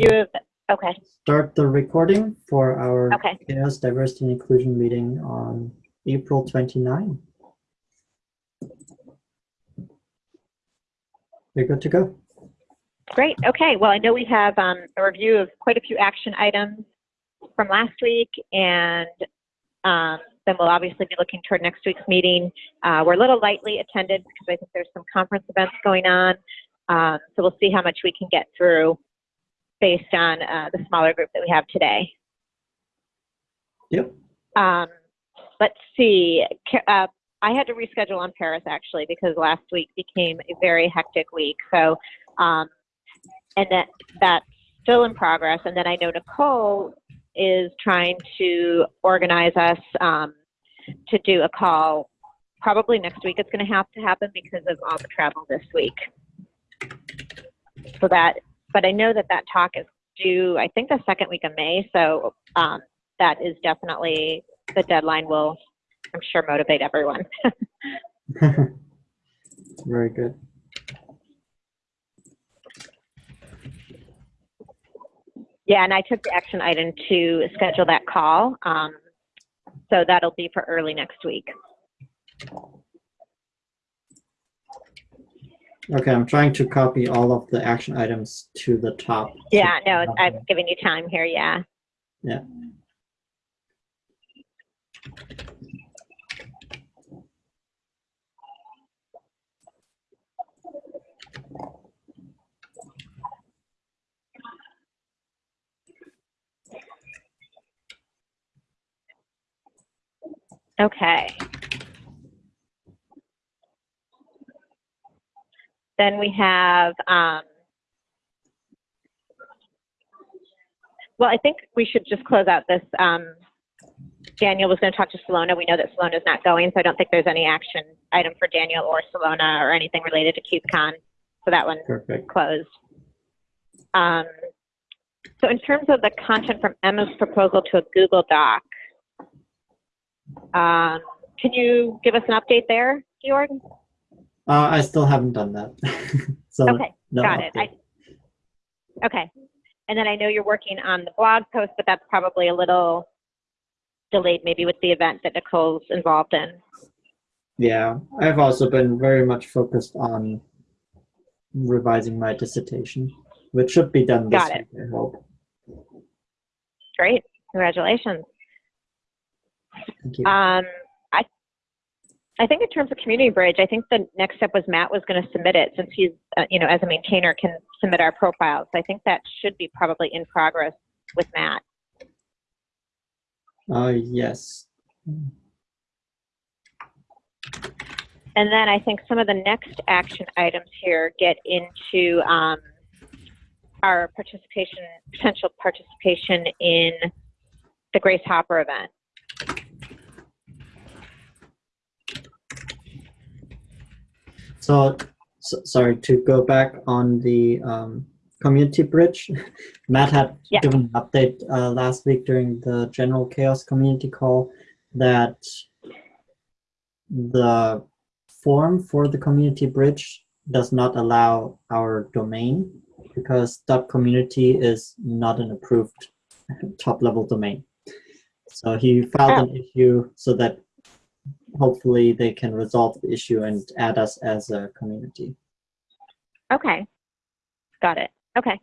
You, okay, start the recording for our okay. CHAOSS Diversity and Inclusion meeting on April 29. You're good to go. Great. Okay. Well, I know we have um, a review of quite a few action items from last week, and um, then we'll obviously be looking toward next week's meeting. Uh, we're a little lightly attended because I think there's some conference events going on. Um, so we'll see how much we can get through based on uh, the smaller group that we have today. Yep. Um, let's see. Uh, I had to reschedule on Paris actually because last week became a very hectic week. So, um, and that that's still in progress. And then I know Nicole is trying to organize us um, to do a call. Probably next week it's going to have to happen because of all the travel this week. So that, but I know that that talk is due. I think the second week of May. So um, that is definitely the deadline. Will I'm sure motivate everyone. Very good. Yeah, and I took the action item to schedule that call. Um, so that'll be for early next week. Okay, I'm trying to copy all of the action items to the top. Yeah, no, I've given you time here. Yeah. Yeah. Okay. Then we have, um, well, I think we should just close out this. Um, Daniel was going to talk to Salona. We know that Salona's not going, so I don't think there's any action item for Daniel or Salona or anything related to KubeCon. So that one Perfect. closed. Um, so in terms of the content from Emma's proposal to a Google Doc, um, can you give us an update there, Georg? Uh, I still haven't done that. so Okay, no got it. I, okay. And then I know you're working on the blog post, but that's probably a little delayed maybe with the event that Nicole's involved in. Yeah, I've also been very much focused on revising my dissertation, which should be done this Got it. week, I hope. Great. Congratulations. Thank you. Um, I, think in terms of Community Bridge, I think the next step was Matt was going to submit it since he's, uh, you know, as a maintainer can submit our profiles. I think that should be probably in progress with Matt. Uh, yes. And then I think some of the next action items here get into um, our participation, potential participation in the Grace Hopper event. So, so, sorry to go back on the um, community bridge. Matt had Yeah. given an update uh, last week during the general CHAOSS community call that the form for the community bridge does not allow our domain because .community is not an approved top level domain. So he filed an issue so that hopefully they can resolve the issue and add us as a community. Okay. Got it. Okay.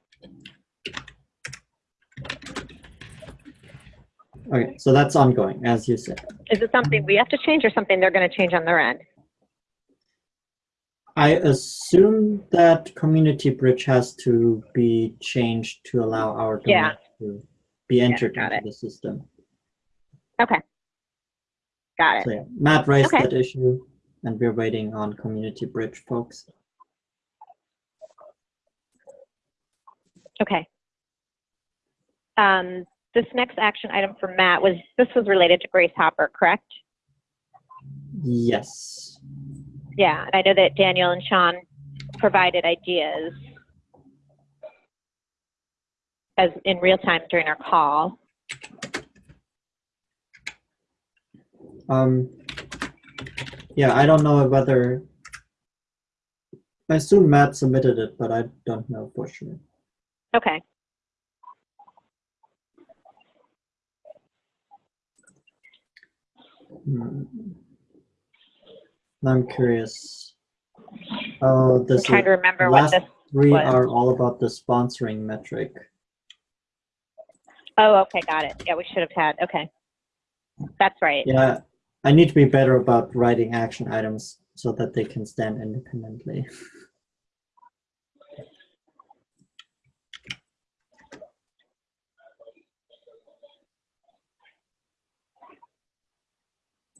Okay, so that's ongoing, as you said. Is it something we have to change or something they're going to change on their end? I assume that community bridge has to be changed to allow our domain Yeah. to be entered got into it. the system. Okay. Got it. So yeah, Matt raised Okay. that issue, and we're waiting on community bridge folks. Okay. Um, this next action item for Matt was, this was related to Grace Hopper, correct? Yes. Yeah, and I know that Daniel and Sean provided ideas as in real time during our call. Um, yeah, I don't know whether, I assume Matt submitted it, but I don't know for sure. Okay. Hmm. I'm curious. Oh, this I'm trying to remember last what this three was. are all about the sponsoring metric. Oh, okay, got it. Yeah, we should have had. Okay, that's right. Yeah, I need to be better about writing action items so that they can stand independently.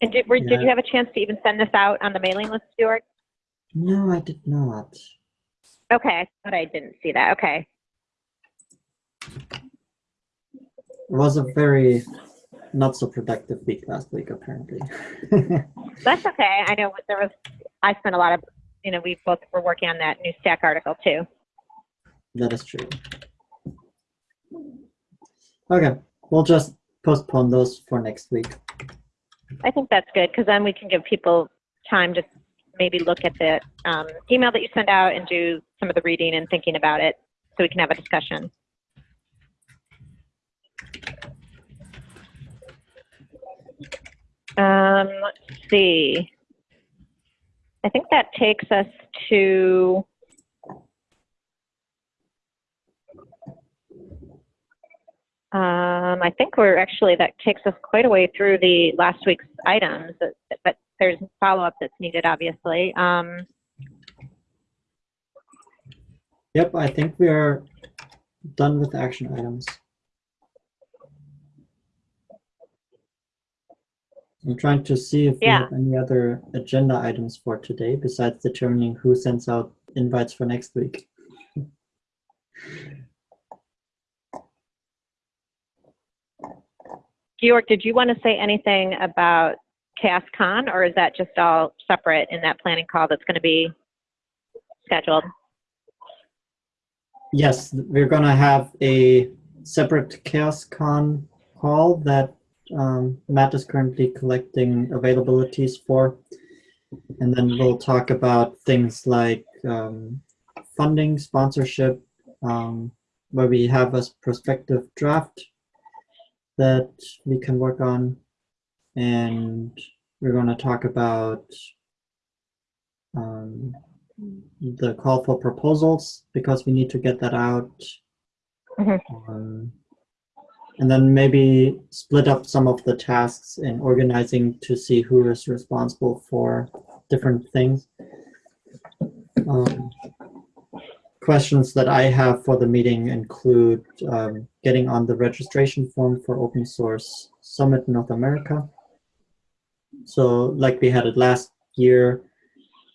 And did, were, did you have a chance to even send this out on the mailing list, Stuart? No, I did not. Okay, I thought I didn't see that. Okay. It was a very not so productive week last week, apparently. That's okay. I know there was, I spent a lot of, you know, we both were working on that new stack article too. that is true. Okay, we'll just postpone those for next week. I think that's good because then we can give people time to maybe look at the um, email that you send out and do some of the reading and thinking about it so we can have a discussion. Um, let's see. I think that takes us to Um, I think we're actually, that takes us quite a way through the last week's items, but, but there's follow-up that's needed, obviously. Um, Yep, I think we are done with action items. I'm trying to see if we have any other agenda items for today besides determining who sends out invites for next week. Georg, did you want to say anything about Chaos Con, or is that just all separate in that planning call that's going to be scheduled? Yes, we're gonna have a separate CHAOSScon call that um, Matt is currently collecting availabilities for. And then we'll talk about things like um, funding, sponsorship, um, where we have a prospective draft that we can work on. And we're gonna talk about um, the call for proposals because we need to get that out. Mhm. Um, and then maybe split up some of the tasks in organizing to see who is responsible for different things. Um, questions that I have for the meeting include um, getting on the registration form for Open Source Summit North America. So like we had it last year,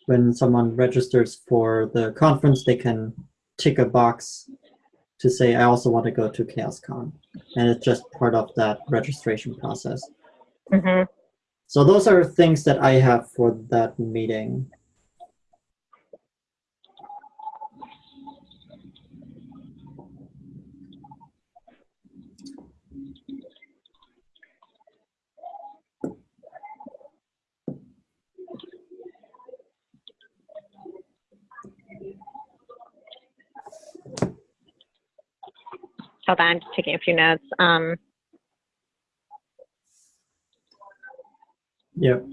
when someone registers for the conference, they can tick a box to say, I also want to go to CHAOSScon. And it's just part of that registration process. hmm So those are things that I have for that meeting. Hold on, I'm just taking a few notes. Um, Yep.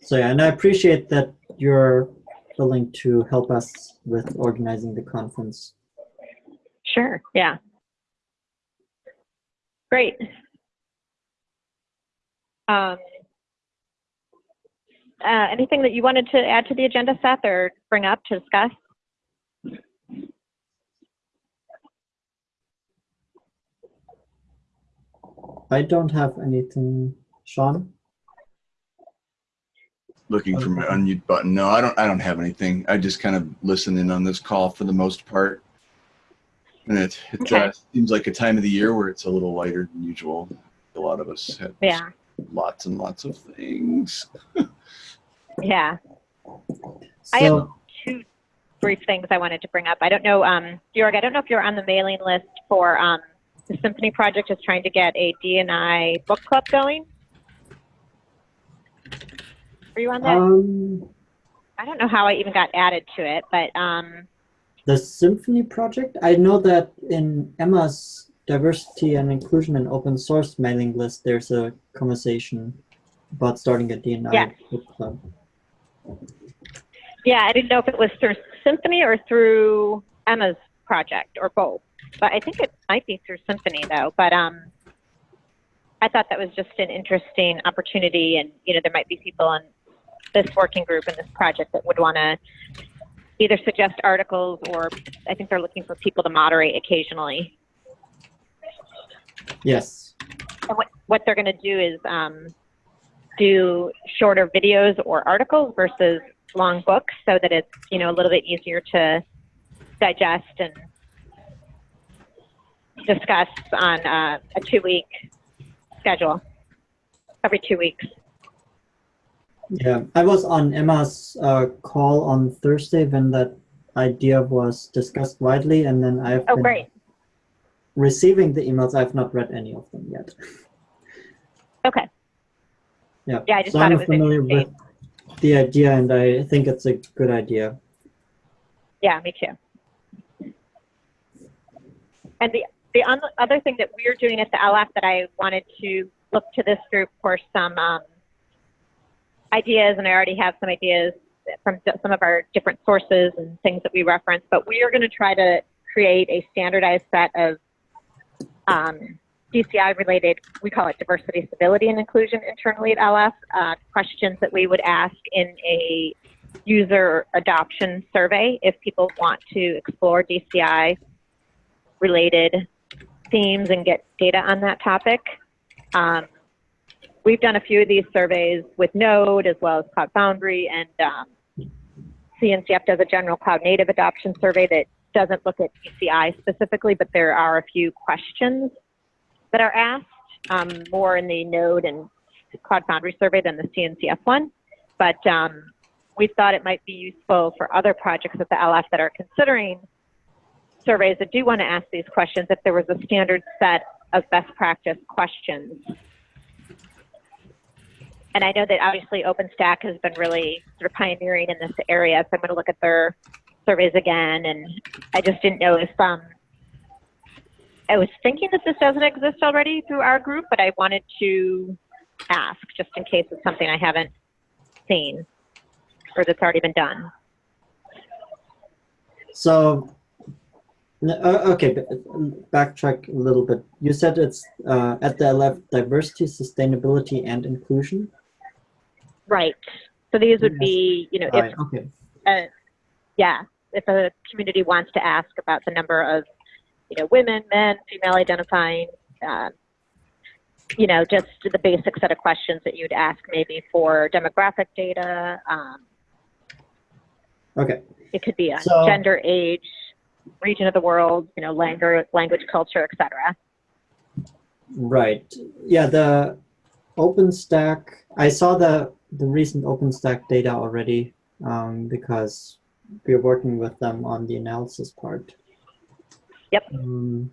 So yeah, and I appreciate that you're willing to help us with organizing the conference. Sure, yeah. Great. Um, uh, anything that you wanted to add to the agenda, Seth, or bring up to discuss? I don't have anything, Sean? looking for my unmute button. No, I don't. I don't have anything. I just kind of listen in on this call for the most part, and it it Okay. uh, seems like a time of the year where it's a little lighter than usual. A lot of us have Yeah, lots and lots of things. yeah. I have- Two brief things I wanted to bring up. I don't know, um, Georg, I don't know if you're on the mailing list for um, the Symphony Project is trying to get a D&I book club going. Are you on that? um, I don't know how I even got added to it, but um, the symphony project, I know that in Emma's diversity and inclusion and open source mailing list, there's a conversation about starting a DNI Yes. book club. Yeah, I didn't know if it was through Symphony or through Emma's project or both. But I think it might be through Symphony though. But um, I thought that was just an interesting opportunity, and you know, there might be people on this working group and this project that would want to either suggest articles or I think they're looking for people to moderate occasionally. Yes. And what, what they're going to do is um, do shorter videos or articles versus long books so that it's, you know, a little bit easier to digest and discuss on uh, a two week schedule every two weeks. Yeah, I was on Emma's uh, call on Thursday when that idea was discussed widely, and then I've Oh, been great. receiving the emails. I've not read any of them yet. Okay. Yeah. Yeah, I just so thought I'm it was familiar with the idea, and I think it's a good idea. Yeah, me too. And the the other thing that we're doing at the LF that I wanted to look to this group for some um, ideas, and I already have some ideas from some of our different sources and things that we reference, but we are going to try to create a standardized set of um, DCI related, we call it diversity, stability, and inclusion internally at LF, uh, questions that we would ask in a user adoption survey if people want to explore DCI related themes and get data on that topic. Um, we've done a few of these surveys with Node as well as Cloud Foundry, and um, CNCF does a general cloud native adoption survey that doesn't look at DCI specifically, but there are a few questions that are asked um, more in the Node and Cloud Foundry survey than the CNCF one. But um, we thought it might be useful for other projects at the LF that are considering surveys that do want to ask these questions if there was a standard set of best practice questions. And I know that obviously OpenStack has been really sort of pioneering in this area, so I'm going to look at their surveys again. And I just didn't know if um, I was thinking that this doesn't exist already through our group, but I wanted to ask just in case it's something I haven't seen or that's already been done. So, okay, b- backtrack a little bit. You said it's uh, at the LF diversity, sustainability, and inclusion. Right. So these would be, you know, if okay. uh, yeah, if a community wants to ask about the number of, you know, women, men, female identifying, uh, you know, just the basic set of questions that you'd ask maybe for demographic data. Um, Okay. it could be on So- gender, age, region of the world, you know, language, language, culture, etc. Right. Yeah, the OpenStack, I saw the, the recent OpenStack data already um, because we're working with them on the analysis part. Yep. Um,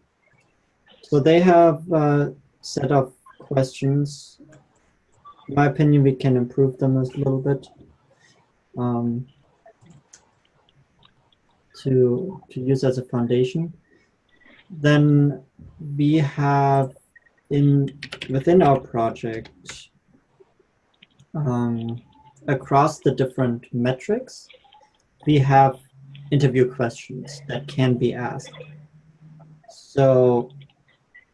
so they have a set of questions. In my opinion, we can improve them a little bit. Um, to, to use as a foundation. Then we have in within our project um, across the different metrics we have interview questions that can be asked so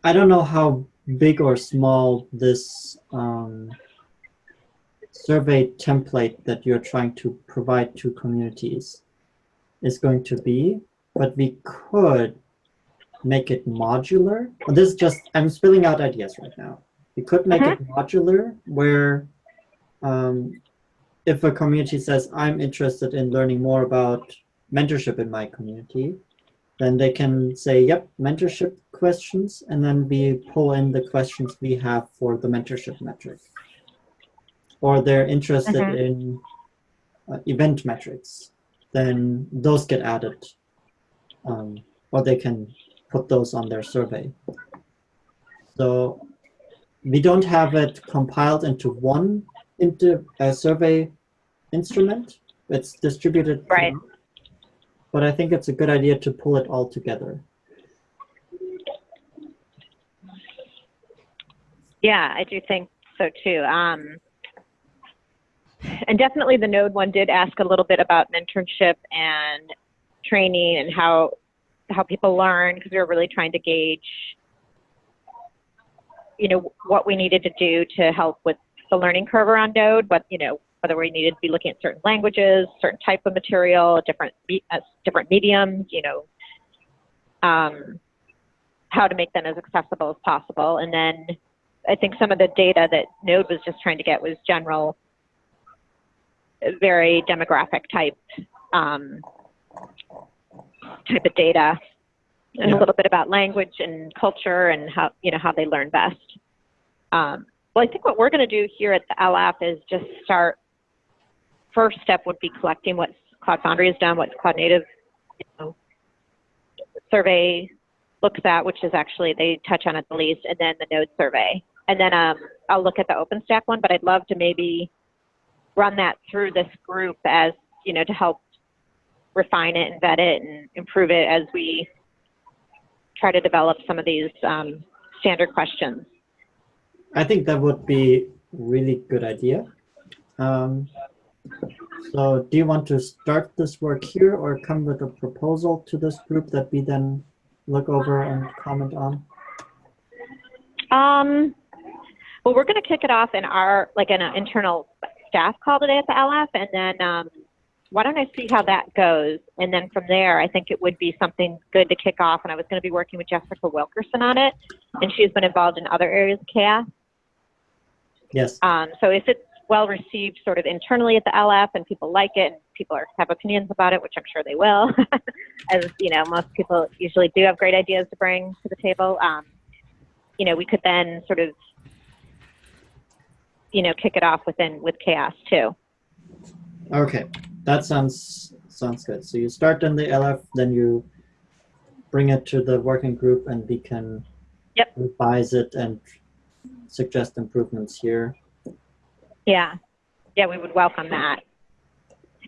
i don't know how big or small this um, survey template that you're trying to provide to communities is going to be but we could make it modular. Well, This is just, I'm spilling out ideas right now. We could make it modular where um, if a community says, I'm interested in learning more about mentorship in my community, then they can say, yep, mentorship questions, and then we pull in the questions we have for the mentorship metric. Or they're interested Mhm. in uh, event metrics, then those get added. Um, or they can put those on their survey. So we don't have it compiled into one into a survey instrument. It's distributed. Right. throughout. But I think it's a good idea to pull it all together. Yeah, I do think so too. Um, and definitely the Node one did ask a little bit about mentorship and training and how how people learn because we were really trying to gauge, you know, what we needed to do to help with the learning curve around Node. But you know, whether we needed to be looking at certain languages, certain type of material, different uh, different mediums, you know, um, how to make them as accessible as possible, and then I think some of the data that Node was just trying to get was general, very demographic type um, type of data, and Yeah. a little bit about language and culture and how you know how they learn best. Um, well, I think what we're going to do here at the LF is just start. First step would be collecting what Cloud Foundry has done, what Cloud Native you know, survey looks at, which is actually they touch on it the least, and then the node survey. And then um, I'll look at the OpenStack one, but I'd love to maybe run that through this group as, you know, to help refine it and vet it and improve it as we try to develop some of these um, standard questions. I think that would be really good idea. Um, so do you want to start this work here or come with a proposal to this group that we then look over and comment on? Um, well, we're going to kick it off in our, like in an internal staff call today at the LF, and then um, why don't I see how that goes? And then from there, I think it would be something good to kick off. And I was going to be working with Jessica Wilkerson on it, and she's been involved in other areas of CHAOSS. Yes. Um, so if it's well received sort of internally at the LF and people like it and people are, have opinions about it, which I'm sure they will, as you know, most people usually do have great ideas to bring to the table. Um, you know, we could then sort of, you know, kick it off within with CHAOSS too. Okay, that sounds sounds good. So you start in the LF, then you bring it to the working group, and we can Yep. revise it and suggest improvements here. Yeah, yeah, we would welcome that.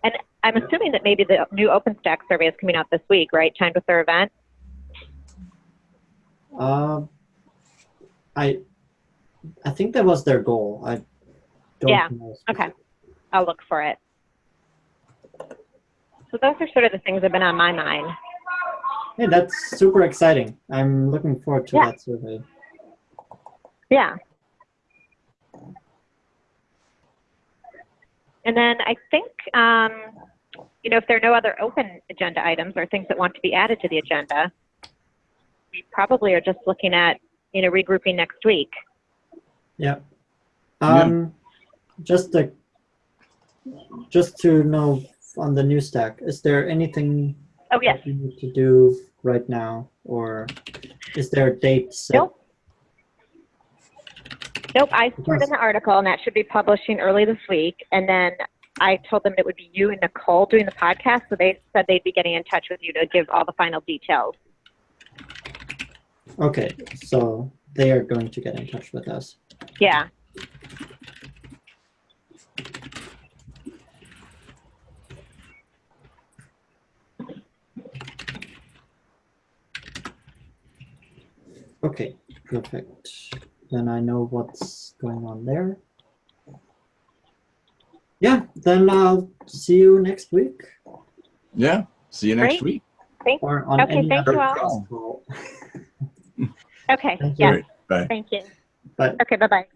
And I'm assuming that maybe the new OpenStack survey is coming out this week, right? Timed with their event. Um, I I think that was their goal. I Yeah, know. Okay, I'll look for it. So those are sort of the things that have been on my mind. Yeah, that's super exciting. I'm looking forward to Yeah. that survey. Yeah. And then I think, um, you know, if there are no other open agenda items or things that want to be added to the agenda, we probably are just looking at, you know, regrouping next week. Yeah. Um, just to just to know on the new stack, is there anything Oh, yes. you need to do right now, or is there a date set? Nope. Nope, I put in the article, and that should be publishing early this week. And then I told them it would be you and Nicole doing the podcast, so they said they'd be getting in touch with you to give all the final details. Okay, so they are going to get in touch with us. Yeah. Okay, perfect. Then I know what's going on there. Yeah, then I'll see you next week Yeah. See you next Great. week. or on Okay, any thank other you all. Okay. Thank you. Yeah. Great. Bye. Thank you. Bye. Okay. Bye bye.